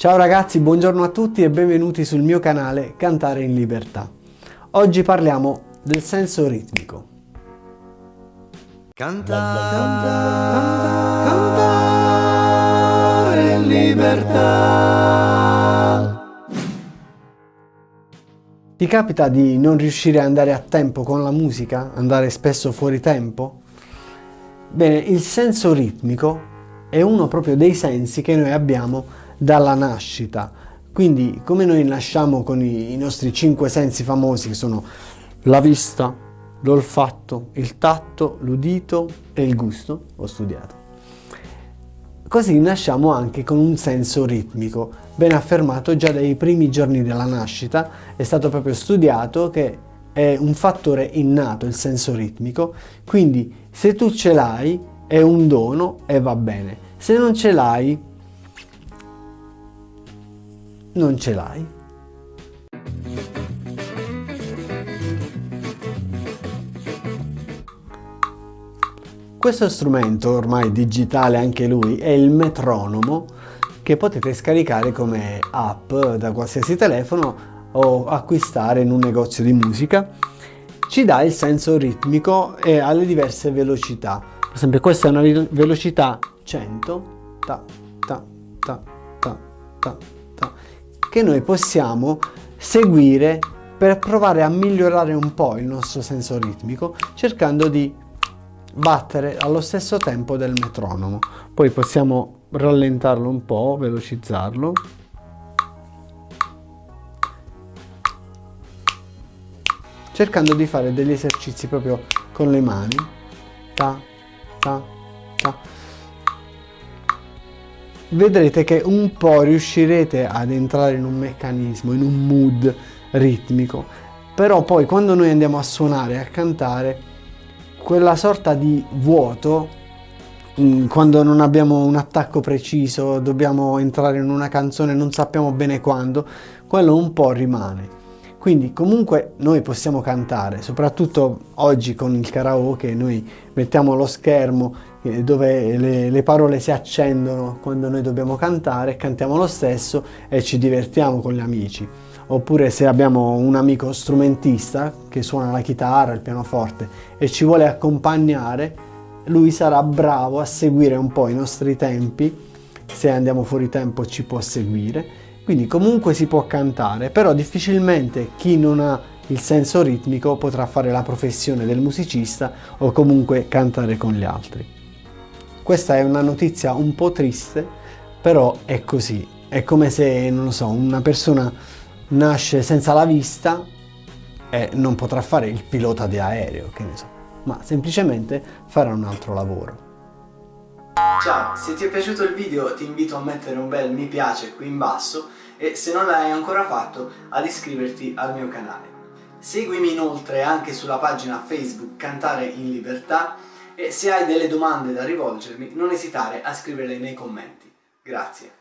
Ciao ragazzi, buongiorno a tutti e benvenuti sul mio canale Cantare in Libertà. Oggi parliamo del senso ritmico. Cantare, cantare in libertà. Ti capita di non riuscire ad andare a tempo con la musica? Andare spesso fuori tempo? Bene, il senso ritmico è uno proprio dei sensi che noi abbiamo dalla nascita. Quindi come noi nasciamo con i, i nostri cinque sensi famosi che sono la vista, l'olfatto, il tatto, l'udito e il gusto, ho studiato. Così nasciamo anche con un senso ritmico, ben affermato già dai primi giorni della nascita, è stato proprio studiato che è un fattore innato il senso ritmico, quindi se tu ce l'hai è un dono e va bene, se non ce l'hai non ce l'hai. Questo strumento, ormai digitale anche lui, è il metronomo che potete scaricare come app da qualsiasi telefono o acquistare in un negozio di musica. Ci dà il senso ritmico e alle diverse velocità. Per esempio questa è una velocità 100, ta, ta, ta, ta, ta, che noi possiamo seguire per provare a migliorare un po' il nostro senso ritmico cercando di battere allo stesso tempo del metronomo. Poi possiamo rallentarlo un po', velocizzarlo. Cercando di fare degli esercizi proprio con le mani. Ta, ta, ta vedrete che un po' riuscirete ad entrare in un meccanismo, in un mood ritmico, però poi quando noi andiamo a suonare, a cantare, quella sorta di vuoto, mm, quando non abbiamo un attacco preciso, dobbiamo entrare in una canzone, non sappiamo bene quando, quello un po' rimane. Quindi comunque noi possiamo cantare, soprattutto oggi con il karaoke, noi mettiamo lo schermo eh, dove le, le, parole si accendono quando noi dobbiamo cantare, cantiamo lo stesso e ci divertiamo con gli amici. Oppure se abbiamo un amico strumentista che suona la chitarra, il pianoforte e ci vuole accompagnare, lui sarà bravo a seguire un po' i nostri tempi, se andiamo fuori tempo ci può seguire quindi comunque si può cantare, però difficilmente chi non ha il senso ritmico potrà fare la professione del musicista o comunque cantare con gli altri. Questa è una notizia un po' triste, però è così. È come se, non lo so, una persona nasce senza la vista e non potrà fare il pilota di aereo, che ne so, ma semplicemente farà un altro lavoro. Ciao, se ti è piaciuto il video ti invito a mettere un bel mi piace qui in basso e se non l'hai ancora fatto ad iscriverti al mio canale. Seguimi inoltre anche sulla pagina Facebook Cantare in Libertà e se hai delle domande da rivolgermi non esitare a scriverle nei commenti. Grazie.